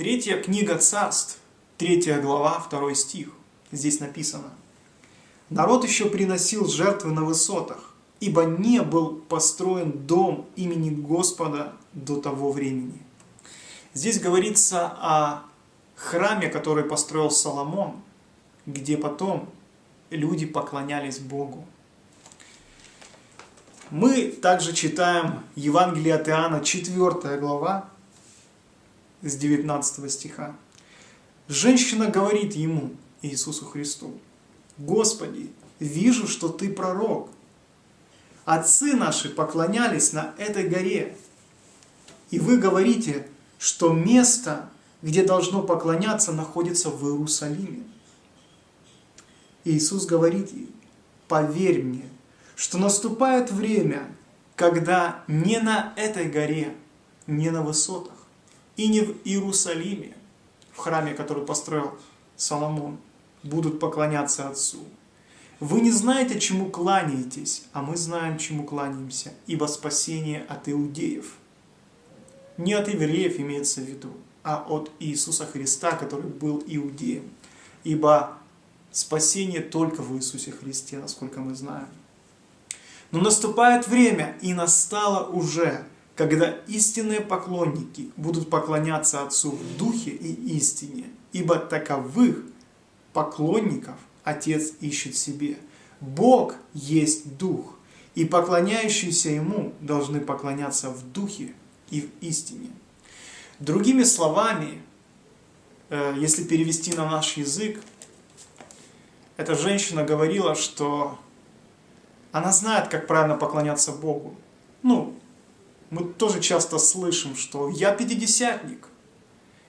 Третья книга царств, третья глава, второй стих. Здесь написано. Народ еще приносил жертвы на высотах, ибо не был построен дом имени Господа до того времени. Здесь говорится о храме, который построил Соломон, где потом люди поклонялись Богу. Мы также читаем Евангелие от Иоанна, 4 глава, с 19 стиха. Женщина говорит ему, Иисусу Христу, «Господи, вижу, что Ты пророк. Отцы наши поклонялись на этой горе, и вы говорите, что место, где должно поклоняться, находится в Иерусалиме. Иисус говорит ей, поверь мне, что наступает время, когда не на этой горе, не на высотах, и не в Иерусалиме, в храме, который построил Соломон, будут поклоняться Отцу. Вы не знаете, чему кланяетесь, а мы знаем, чему кланяемся, ибо спасение от иудеев. Не от евреев имеется в виду, а от Иисуса Христа, который был иудеем. Ибо спасение только в Иисусе Христе, насколько мы знаем. Но наступает время, и настало уже, когда истинные поклонники будут поклоняться Отцу в Духе и истине, ибо таковых поклонников Отец ищет себе. Бог есть Дух, и поклоняющиеся Ему должны поклоняться в Духе и в истине. Другими словами, э, если перевести на наш язык, эта женщина говорила, что она знает, как правильно поклоняться Богу. Ну, мы тоже часто слышим, что я пятидесятник,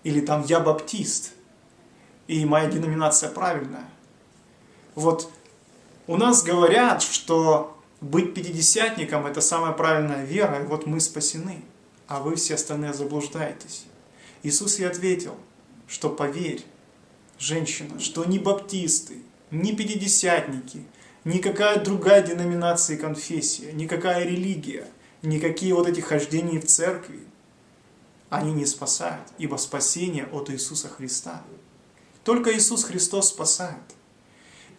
или там я баптист, и моя деноминация правильная. Вот у нас говорят, что быть пятидесятником – это самая правильная вера, и вот мы спасены, а вы все остальные заблуждаетесь. Иисус ей ответил, что поверь, женщина, что ни баптисты, ни пятидесятники, никакая другая деноминация и конфессия, никакая религия, никакие вот эти хождения в церкви, они не спасают, ибо спасение от Иисуса Христа. Только Иисус Христос спасает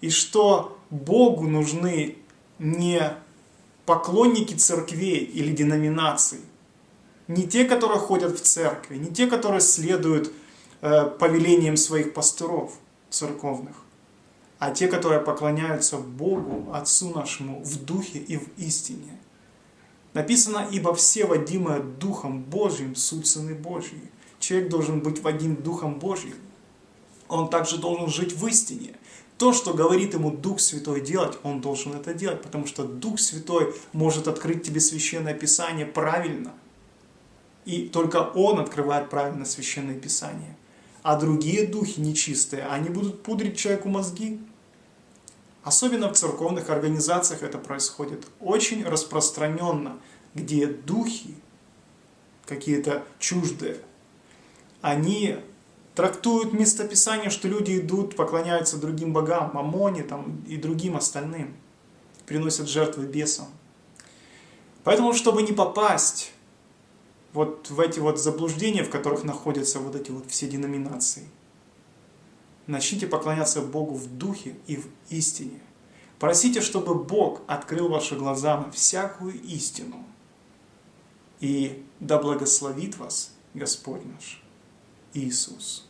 и что Богу нужны не поклонники церквей или деноминаций, не те, которые ходят в церкви, не те, которые следуют э, повелениям своих пасторов церковных, а те, которые поклоняются Богу, Отцу нашему в духе и в истине. Написано, ибо все водимые Духом Божьим, суть Сыны Божьи. Человек должен быть водим Духом Божьим. Он также должен жить в истине. То, что говорит ему Дух Святой делать, он должен это делать, потому что Дух Святой может открыть тебе Священное Писание правильно. И только Он открывает правильно Священное Писание. А другие духи нечистые, они будут пудрить человеку мозги. Особенно в церковных организациях это происходит очень распространенно, где духи какие-то чуждые, они трактуют местописание, что люди идут, поклоняются другим богам, мамоне там, и другим остальным, приносят жертвы бесам. Поэтому, чтобы не попасть вот в эти вот заблуждения, в которых находятся вот эти вот все деноминации, начните поклоняться Богу в духе и в истине. Просите, чтобы Бог открыл ваши глаза на всякую истину. И да благословит вас Господь наш. Иисус.